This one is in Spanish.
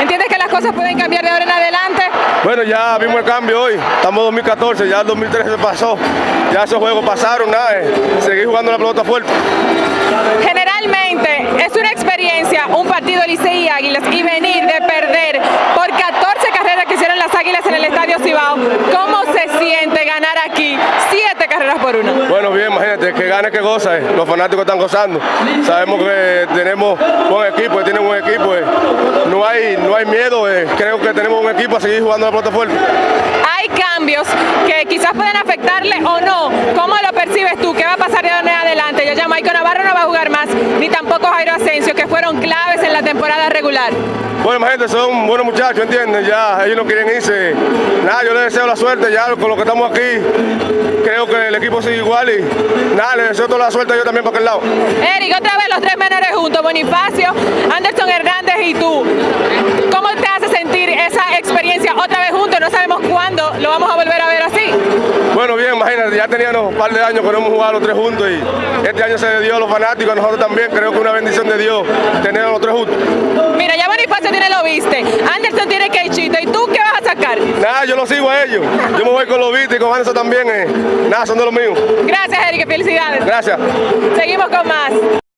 ¿Entiendes que las cosas pueden cambiar de ahora en adelante? Bueno, ya vimos el cambio hoy. Estamos 2014, ya el 2013 pasó. Ya esos juegos pasaron, nada, eh. seguir jugando la pelota fuerte. Generalmente es una experiencia, un partido Licey Águilas y venir de perder por una? Bueno, bien, imagínate, que gane que goza. Eh. Los fanáticos están gozando. Sabemos que tenemos buen equipo, tienen buen equipo. Eh. No hay, no hay miedo. Eh. Creo que tenemos un equipo a seguir jugando la pelota fuerte. Hay cambios que quizás pueden afectarle o no. ¿Cómo lo percibes tú? ¿Qué va a pasar de ahora en adelante? Yo ya Maico Navarro no va a jugar más, ni tampoco Jairo que fueron claves en la temporada regular. Bueno, imagínate, son buenos muchachos, ¿entiendes? Ya ellos no quieren irse. Nada, yo les deseo la suerte ya con lo que estamos aquí. Creo que el equipo sigue igual y nada, les deseo toda la suerte yo también para aquel lado. Eric, otra vez los tres menores juntos, Bonifacio, Anderson Hernández y tú. ¿Cómo te hace sentir esa experiencia otra vez juntos? No sabemos cuándo lo vamos a volver a ver así. Bueno, bien, imagínate, ya teníamos un par de años que no hemos jugado los tres juntos y este año se dio a los fanáticos, a nosotros también, creo que una bendición de Dios tener a los tres juntos. Mira, ya Bonifacio tiene lo viste, Anderson tiene Keichito, ¿y tú qué vas a sacar? Nada, yo lo sigo a ellos, yo me voy con los viste y con Anderson también, eh. nada, son de los míos. Gracias, Eric, felicidades. Gracias. Seguimos con más.